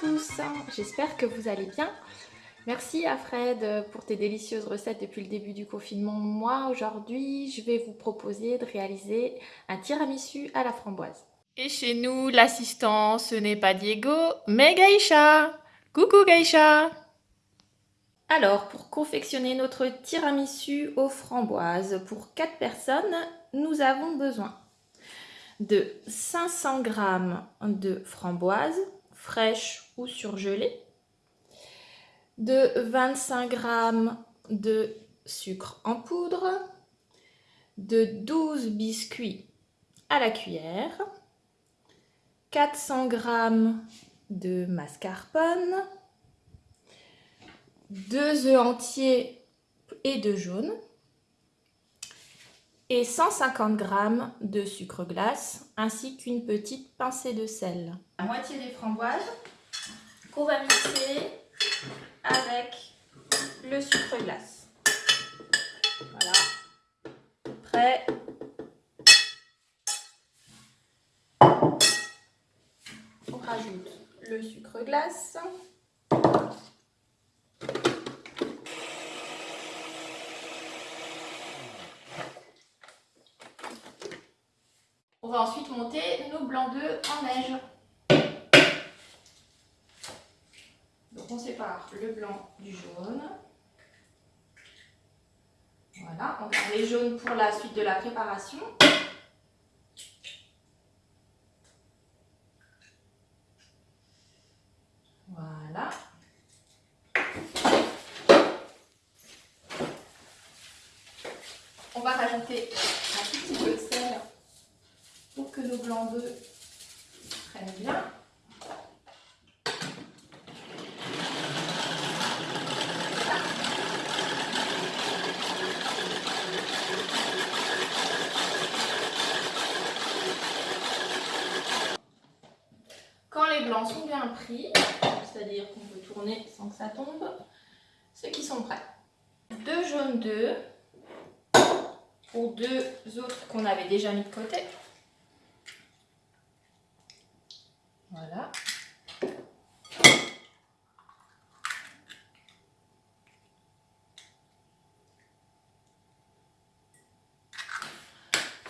Tous, j'espère que vous allez bien. Merci à Fred pour tes délicieuses recettes depuis le début du confinement. Moi, aujourd'hui, je vais vous proposer de réaliser un tiramisu à la framboise. Et chez nous, l'assistant, ce n'est pas Diego, mais Gaïcha Coucou Gaïcha Alors, pour confectionner notre tiramisu aux framboises pour 4 personnes, nous avons besoin de 500 g de framboises, fraîches ou surgelées, de 25 g de sucre en poudre, de 12 biscuits à la cuillère, 400 g de mascarpone, 2 œufs entiers et de jaune, et 150 g de sucre glace ainsi qu'une petite pincée de sel. La moitié des framboises qu'on va mixer avec le sucre glace. Voilà, prêt. On rajoute le sucre glace. On va ensuite monter nos blancs d'œufs en neige. Donc on sépare le blanc du jaune. Voilà, on garde les jaunes pour la suite de la préparation. Voilà. On va rajouter un petit peu de sel nos blancs d'œufs prennent bien. Quand les blancs sont bien pris, c'est-à-dire qu'on peut tourner sans que ça tombe, c'est qu'ils sont prêts. Deux jaunes d'œufs pour deux autres qu'on avait déjà mis de côté. Voilà.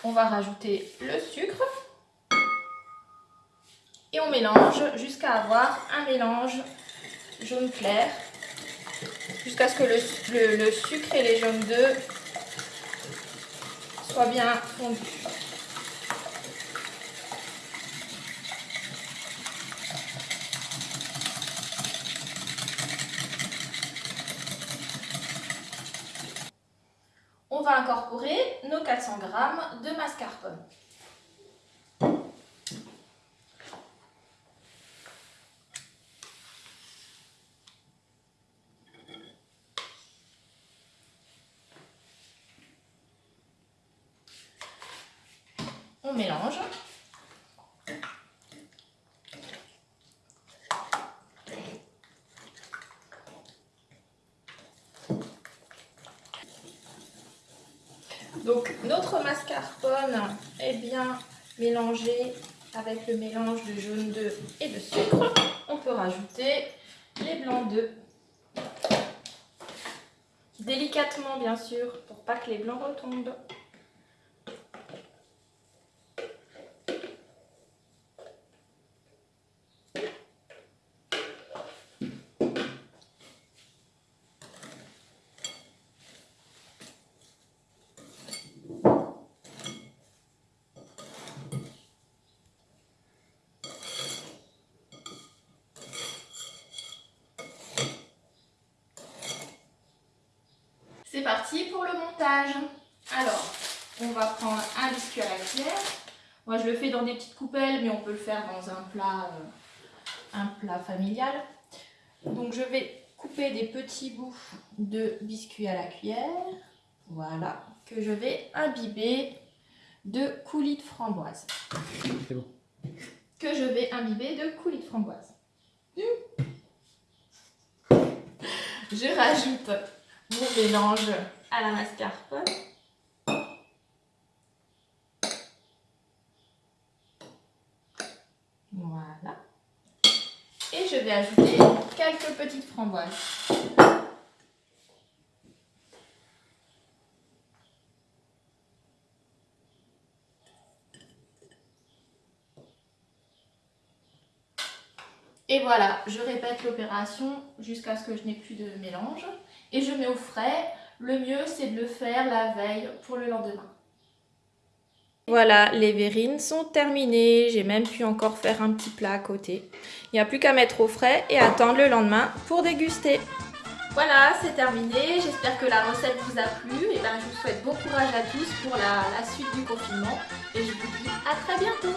On va rajouter le sucre et on mélange jusqu'à avoir un mélange jaune clair jusqu'à ce que le, sucre et les jaunes d'œufs soient bien fondus. Incorporer nos 400 g de mascarpone. On mélange. Donc notre mascarpone est bien mélangé avec le mélange de jaune d'œuf et de sucre. On peut rajouter les blancs d'œufs. Délicatement bien sûr pour pas que les blancs retombent. C'est parti pour le montage. Alors, on va prendre un biscuit à la cuillère. Moi, je le fais dans des petites coupelles, mais on peut le faire dans un plat, euh, un plat familial. Donc, je vais couper des petits bouts de biscuit à la cuillère. Voilà, que je vais imbiber de coulis de framboise. C'est bon. Que je vais imbiber de coulis de framboise. Je rajoute mon mélange à la mascarpone. Voilà. Et je vais ajouter quelques petites framboises. Et voilà, je répète l'opération jusqu'à ce que je n'ai plus de mélange. Et je mets au frais. Le mieux, c'est de le faire la veille pour le lendemain. Voilà, les verrines sont terminées. J'ai même pu encore faire un petit plat à côté. Il n'y a plus qu'à mettre au frais et attendre le lendemain pour déguster. Voilà, c'est terminé. J'espère que la recette vous a plu. Et ben, je vous souhaite bon courage à tous pour la, la suite du confinement. Et je vous dis à très bientôt